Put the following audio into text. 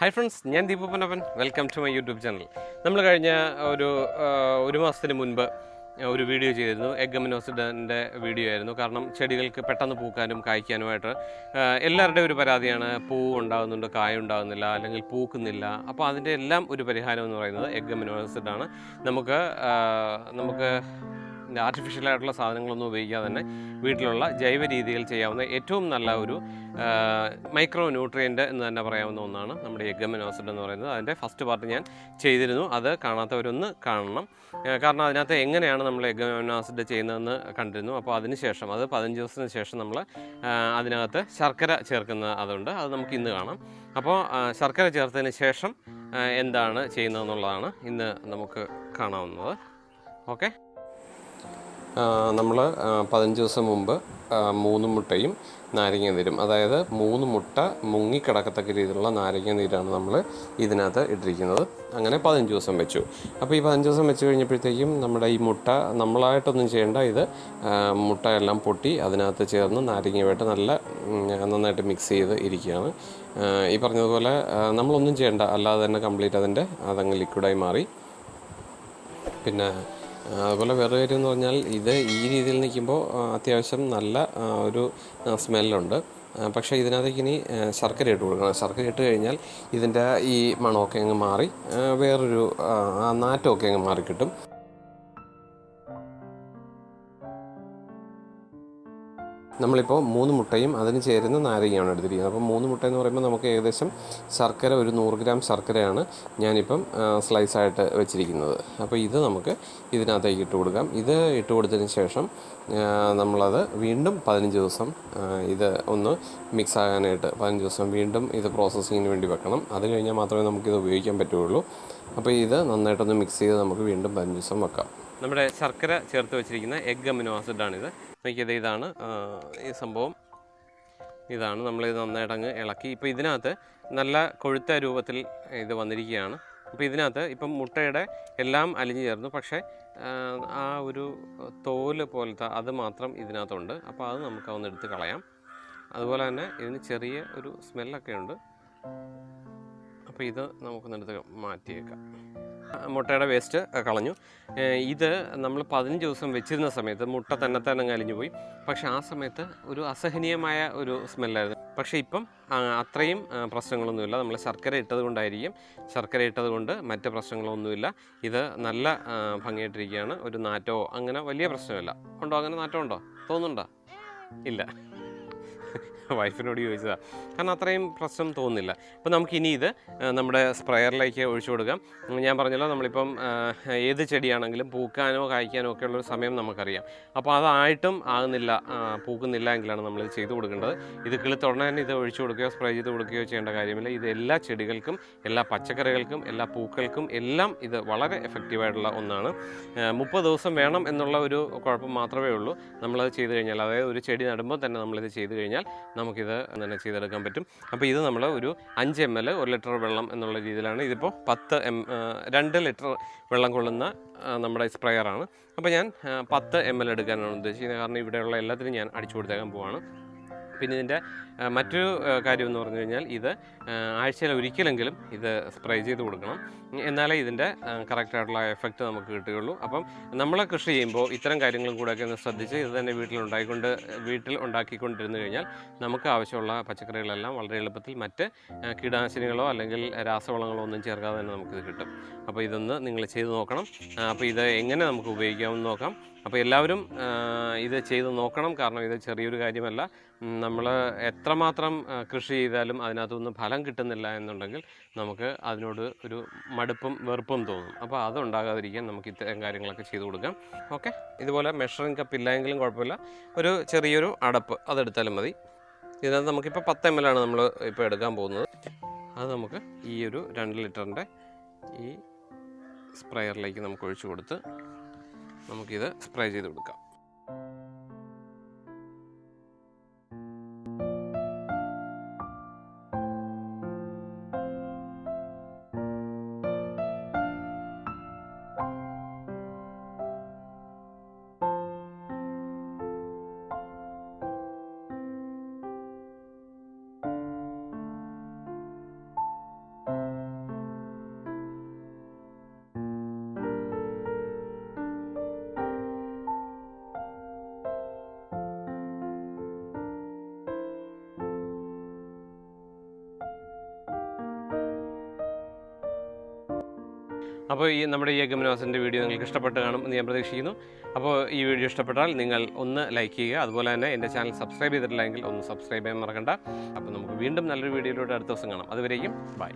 Hi friends ഞാൻ Deepu Panappan welcome to my YouTube channel നമ്മൾ കഴിഞ്ഞ ഒരു ഒരു മാസത്തിന് മുൻപ് ഒരു വീഡിയോ ചെയ്തിരുന്നു. എഗമിനോസിഡന്റെ വീഡിയോ ആയിരുന്നു. കാരണം ചെടികൾക്ക് പെട്ടെന്ന് പൂക്കാനും കായ്ക്കാനുമായിട്ട് എല്ലാവരുടെയും ഒരു പരാതിയാണ്. പൂ ഉണ്ടാകുന്നുണ്ട് കായ ഉണ്ടാകുന്നില്ല അല്ലെങ്കിൽ പൂക്കുന്നില്ല. അപ്പോൾ അതിന്റെ എല്ലാം ഒരു പരിഹാരം എന്ന് പറയുന്നത് എഗമിനോസിഡാണ് നമുക്ക് നമുക്ക് ആർട്ടിഫിഷ്യൽ ആയിട്ടുള്ള സാധനങ്ങളൊന്നും ഉപയോഗിക്കാതെ തന്നെ വീട്ടിലുള്ള ജൈവ രീതിയിൽ ചെയ്യാവുന്ന ഏറ്റവും നല്ല ഒരു മൈക്രോ ന്യൂട്രിയന്റ് എന്ന് തന്നെ പറയാവുന്ന ഒന്നാണ് നമ്മുടെ എഗമിനോസിഡ് എന്ന് പറയുന്നത്. അതിന്റെ ഫസ്റ്റ് പാർട്ട് ഞാൻ ചെയ്തിരുന്നു. അത് കാണാത്തവരൊന്ന് കാണണം. കാരണം അതിനകത്ത് എങ്ങനെയാണ് നമ്മൾ എഗമിനോസിഡ് ചെയ്യുന്നതെന്ന് കണ്ടിരുന്നു. അപ്പോൾ അതിനുശേഷം അത് പതിനഞ്ച് ദിവസത്തിന് ശേഷം നമ്മൾ അതിനകത്ത് ശർക്കര ചേർക്കുന്ന അതുണ്ട്. അത് നമുക്ക് ഇന്ന് കാണാം. അപ്പോൾ ശർക്കര ചേർത്തതിന് ശേഷം എന്താണ് ചെയ്യുന്നതെന്നുള്ളതാണ് ഇന്ന് നമുക്ക് കാണാവുന്നത്. ഓക്കെ? നമ്മൾ പതിനഞ്ച് ദിവസം മുമ്പ് മൂന്ന് മുട്ടയും നാരങ്ങ നീരും. അതായത് മൂന്ന് മുട്ട മുങ്ങിക്കിടക്കത്തക്ക രീതിയിലുള്ള നാരങ്ങ നീരാണ് നമ്മൾ ഇതിനകത്ത് ഇട്ടിരിക്കുന്നത്. അങ്ങനെ പതിനഞ്ച് ദിവസം വെച്ചു. അപ്പോൾ ഈ പതിനഞ്ച് ദിവസം വെച്ച് കഴിഞ്ഞപ്പോഴത്തേക്കും നമ്മുടെ ഈ മുട്ട നമ്മളായിട്ടൊന്നും ചെയ്യേണ്ട. ഇത് മുട്ട എല്ലാം പൊട്ടി അതിനകത്ത് ചേർന്ന് നാരങ്ങയുമായിട്ട് നല്ല നന്നായിട്ട് മിക്സ് ചെയ്ത് ഇരിക്കുകയാണ്. ഈ പറഞ്ഞതുപോലെ നമ്മളൊന്നും ചെയ്യേണ്ട. അല്ലാതെ തന്നെ കംപ്ലീറ്റ് അതിന്റെ അതങ്ങ് ലിക്വിഡായി മാറി. പിന്നെ അതുപോലെ വേറെ കാര്യം എന്ന് പറഞ്ഞാൽ ഇത് ഈ രീതിയിൽ നിൽക്കുമ്പോൾ അത്യാവശ്യം നല്ല ഒരു സ്മെല്ലുണ്ട്. പക്ഷേ ഇതിനകത്തേക്ക് ഇനി ശർക്കര ഇട്ട് കൊടുക്കണം. ശർക്കര ഇട്ട് കഴിഞ്ഞാൽ ഇതിന്റെ ഈ മണമൊക്കെ അങ്ങ് മാറി വേറൊരു നാറ്റമൊക്കെ അങ്ങ് മാറിക്കിട്ടും. നമ്മളിപ്പോൾ മൂന്ന് മുട്ടയും അതിന് ചേരുന്ന നാരങ്ങയാണ് എടുത്തിരിക്കുന്നത്. അപ്പോൾ മൂന്ന് മുട്ട എന്ന് പറയുമ്പോൾ നമുക്ക് ഏകദേശം ശർക്കര ഒരു നൂറ് ഗ്രാം ശർക്കരയാണ് ഞാനിപ്പം സ്ലൈസായിട്ട് വെച്ചിരിക്കുന്നത്. അപ്പോൾ ഇത് നമുക്ക് ഇതിനകത്തേക്ക് ഇട്ട് കൊടുക്കാം. ഇത് ഇട്ട് കൊടുത്തതിന് ശേഷം നമ്മളത് വീണ്ടും പതിനഞ്ച് ദിവസം ഇത് ഒന്ന് മിക്സ് ആകാനായിട്ട് പതിനഞ്ച് ദിവസം വീണ്ടും ഇത് പ്രോസസ്സിങ്ങിന് വേണ്ടി വെക്കണം. അത് കഴിഞ്ഞാൽ മാത്രമേ നമുക്കിത് ഉപയോഗിക്കാൻ പറ്റുകയുള്ളൂ. അപ്പോൾ ഇത് നന്നായിട്ടൊന്ന് മിക്സ് ചെയ്ത് നമുക്ക് വീണ്ടും പതിനഞ്ച് ദിവസം വെക്കാം. നമ്മുടെ ശർക്കര ചേർത്ത് വെച്ചിരിക്കുന്ന എഗ് അമിനോ ആസിഡാണിത്. നോക്കിയത് ഇതാണ് ഈ സംഭവം. ഇതാണ് നമ്മളിത് നന്നായിട്ട് അങ്ങ് ഇളക്കി. ഇപ്പോൾ ഇതിനകത്ത് നല്ല കൊഴുത്ത രൂപത്തിൽ ഇത് വന്നിരിക്കുകയാണ്. അപ്പോൾ ഇതിനകത്ത് ഇപ്പം മുട്ടയുടെ എല്ലാം അലിഞ്ഞു ചേർന്നു. പക്ഷേ ആ, ഒരു തോൽ പോലത്തെ അത് മാത്രം ഇതിനകത്തുണ്ട്. അപ്പോൾ അത് നമുക്ക് അതൊന്ന് എടുത്ത് കളയാം. അതുപോലെ തന്നെ ഇതിന് ചെറിയ ഒരു സ്മെല്ലൊക്കെ ഉണ്ട്. അപ്പോൾ ഇത് നമുക്കൊന്ന് എടുത്ത് മാറ്റിയേക്കാം. മുട്ടയുടെ വേസ്റ്റ് കളഞ്ഞു. ഇത് നമ്മൾ പതിനഞ്ച് ദിവസം വെച്ചിരുന്ന സമയത്ത് മുട്ട തന്നെ തന്നെ കലിഞ്ഞു പോയി. പക്ഷേ ആ സമയത്ത് ഒരു അസഹനീയമായ ഒരു സ്മെല്ലായിരുന്നു. പക്ഷേ ഇപ്പം അത്രയും പ്രശ്നങ്ങളൊന്നുമില്ല. നമ്മൾ ശർക്കര ഇട്ടത് കൊണ്ടായിരിക്കും ശർക്കര ഇട്ടത് കൊണ്ട് മറ്റ് പ്രശ്നങ്ങളൊന്നുമില്ല. ഇത് നല്ല ഭംഗിയായിട്ടിരിക്കുകയാണ്. ഒരു നാറ്റോ അങ്ങനെ വലിയ പ്രശ്നമില്ല. ഉണ്ടോ? അങ്ങനെ നാറ്റം ഉണ്ടോ തോന്നുന്നുണ്ടോ? ഇല്ല. വൈഫിനോട് ചോദിച്ചതാണ് കാരണം അത്രയും പ്രശ്നം തോന്നുന്നില്ല. അപ്പോൾ നമുക്കിനി ഇത് നമ്മുടെ സ്പ്രെയറിലേക്ക് ഒഴിച്ചു കൊടുക്കാം. ഞാൻ പറഞ്ഞല്ലോ നമ്മളിപ്പം ഏത് ചെടിയാണെങ്കിലും പൂക്കാനോ കായ്ക്കാനോ ഒക്കെ ഉള്ളൊരു സമയം നമുക്കറിയാം. അപ്പോൾ അതായിട്ടും ആകുന്നില്ല പൂക്കുന്നില്ല എങ്കിലാണ് ഇത് ചെയ്തു കൊടുക്കേണ്ടത്. ഇത് കിളിത്തുടനെ തന്നെ ഇത് ഒഴിച്ചു കൊടുക്കുകയോ സ്പ്രേ ചെയ്ത് കൊടുക്കുകയോ ചെയ്യേണ്ട കാര്യമില്ല. ഇത് എല്ലാ ചെടികൾക്കും എല്ലാ പച്ചക്കറികൾക്കും എല്ലാ പൂക്കൾക്കും എല്ലാം ഇത് വളരെ എഫക്റ്റീവായിട്ടുള്ള ഒന്നാണ്. മുപ്പത് ദിവസം വേണം എന്നുള്ള ഒരു കുഴപ്പം മാത്രമേ ഉള്ളൂ. നമ്മളത് ചെയ്തു കഴിഞ്ഞാൽ അതായത് ഒരു ചെടി നടുമ്പോൾ തന്നെ നമ്മളിത് ചെയ്തു കഴിഞ്ഞാൽ നമുക്കിത് തന്നെ ചെയ്തെടുക്കാൻ പറ്റും. അപ്പോൾ ഇത് നമ്മൾ ഒരു അഞ്ച് എം എൽ ഒരു ലിറ്റർ വെള്ളം എന്നുള്ള രീതിയിലാണ് ഇതിപ്പോൾ പത്ത് എം രണ്ട് ലിറ്റർ വെള്ളം കൊള്ളുന്ന നമ്മുടെ സ്പ്രെയറാണ് അപ്പോൾ ഞാൻ പത്ത് എം എൽ എടുക്കാനാണ് ഉദ്ദേശിക്കുന്നത്. കാരണം ഇവിടെയുള്ള എല്ലാത്തിനും ഞാൻ അടിച്ചു കൊടുത്തേക്കാൻ പോവാണ്. പിന്നെ ഇതിന്റെ മറ്റൊരു കാര്യം എന്ന് പറഞ്ഞു കഴിഞ്ഞാൽ ഇത് ആഴ്ചയിൽ ഒരിക്കലെങ്കിലും ഇത് സ്പ്രേ ചെയ്ത് കൊടുക്കണം. എന്നാലേ ഇതിന്റെ കറക്റ്റായിട്ടുള്ള എഫക്റ്റ് നമുക്ക് കിട്ടുകയുള്ളൂ. അപ്പം നമ്മൾ കൃഷി ചെയ്യുമ്പോൾ ഇത്തരം കാര്യങ്ങളും കൂടെയൊക്കെ ഒന്ന് ശ്രദ്ധിച്ച് ഇത് തന്നെ വീട്ടിൽ ഉണ്ടായിക്കൊണ്ട് വീട്ടിൽ ഉണ്ടാക്കിക്കൊണ്ടിരുന്നു കഴിഞ്ഞാൽ നമുക്ക് ആവശ്യമുള്ള പച്ചക്കറികളെല്ലാം വളരെ എളുപ്പത്തിൽ മറ്റ് കീടനാശിനികളോ അല്ലെങ്കിൽ രാസവളങ്ങളോ ഒന്നും ചേർക്കാതെ തന്നെ നമുക്കിത് കിട്ടും. അപ്പോൾ ഇതൊന്ന് നിങ്ങൾ ചെയ്ത് നോക്കണം. അപ്പോൾ ഇത് എങ്ങനെ നമുക്ക് ഉപയോഗിക്കാമെന്ന് നോക്കാം. അപ്പോൾ എല്ലാവരും ഇത് ചെയ്ത് നോക്കണം. കാരണം ഇത് ചെറിയൊരു കാര്യമല്ല. നമ്മൾ എത്രമാത്രം കൃഷി ചെയ്താലും അതിനകത്തുനിന്ന് ഫലം കിട്ടുന്നില്ല എന്നുണ്ടെങ്കിൽ നമുക്ക് അതിനോട് ഒരു മടുപ്പും വെറുപ്പും തോന്നും. അപ്പോൾ അതുണ്ടാകാതിരിക്കാൻ നമുക്ക് ഇത്തരം കാര്യങ്ങളൊക്കെ ചെയ്തു കൊടുക്കാം. ഓക്കെ? ഇതുപോലെ മെഷറിംഗ് കപ്പ് ഇല്ലായെങ്കിലും കുഴപ്പമില്ല. ഒരു ചെറിയൊരു അടപ്പ് അതെടുത്താലും മതി. ഇതിനകത്ത് നമുക്കിപ്പോൾ പത്ത് എം എൽ ആണ് നമ്മൾ ഇപ്പോൾ എടുക്കാൻ പോകുന്നത്. അത് നമുക്ക് ഈ ഒരു രണ്ട് ലിറ്ററിന്റെ ഈ സ്പ്രേയറിലേക്ക് നമുക്ക് ഒഴിച്ചു കൊടുത്ത് നമുക്കിത് സ്പ്രേ ചെയ്ത് കൊടുക്കാം. അപ്പോൾ ഈ നമ്മുടെ ഈ എഗമനോസിന്റെ വീഡിയോ നിങ്ങൾക്ക് ഇഷ്ടപ്പെട്ട് കാണും എന്ന് ഞാൻ പ്രതീക്ഷിക്കുന്നു. അപ്പോൾ ഈ വീഡിയോ ഇഷ്ടപ്പെട്ടാൽ നിങ്ങൾ ഒന്ന് ലൈക്ക് ചെയ്യുക. അതുപോലെ തന്നെ എന്റെ ചാനൽ സബ്സ്ക്രൈബ് ചെയ്തിട്ടില്ലെങ്കിൽ ഒന്ന് സബ്സ്ക്രൈബ് ചെയ്യാൻ മറക്കണ്ട. അപ്പോൾ നമുക്ക് വീണ്ടും നല്ലൊരു വീഡിയോയിലൂടെ അടുത്ത ദിവസം കാണാം. അതുവരെയും ബൈ.